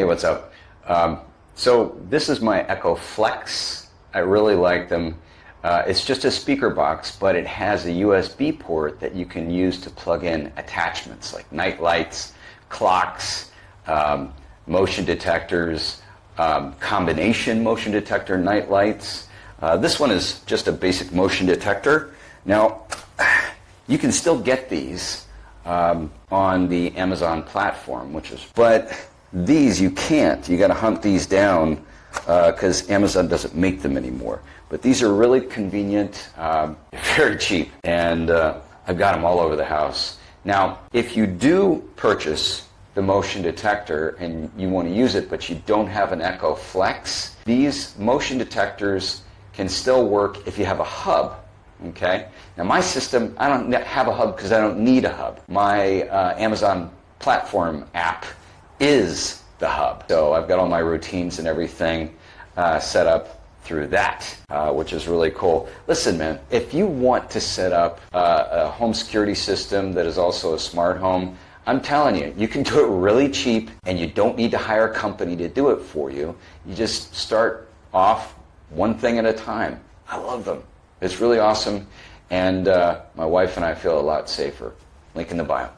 Hey, what's up? Um, so this is my Echo Flex. I really like them. Uh, it's just a speaker box, but it has a USB port that you can use to plug in attachments like night lights, clocks, um, motion detectors, um, combination motion detector night lights. Uh, this one is just a basic motion detector. Now, you can still get these um, on the Amazon platform, which is, but these you can't. You got to hunt these down because uh, Amazon doesn't make them anymore. But these are really convenient, um, very cheap, and uh, I've got them all over the house. Now, if you do purchase the motion detector and you want to use it, but you don't have an Echo Flex, these motion detectors can still work if you have a hub Okay. Now my system, I don't have a hub because I don't need a hub. My uh, Amazon platform app is the hub. So I've got all my routines and everything uh, set up through that, uh, which is really cool. Listen, man, if you want to set up uh, a home security system that is also a smart home, I'm telling you, you can do it really cheap and you don't need to hire a company to do it for you. You just start off one thing at a time. I love them. It's really awesome, and uh, my wife and I feel a lot safer. Link in the bio.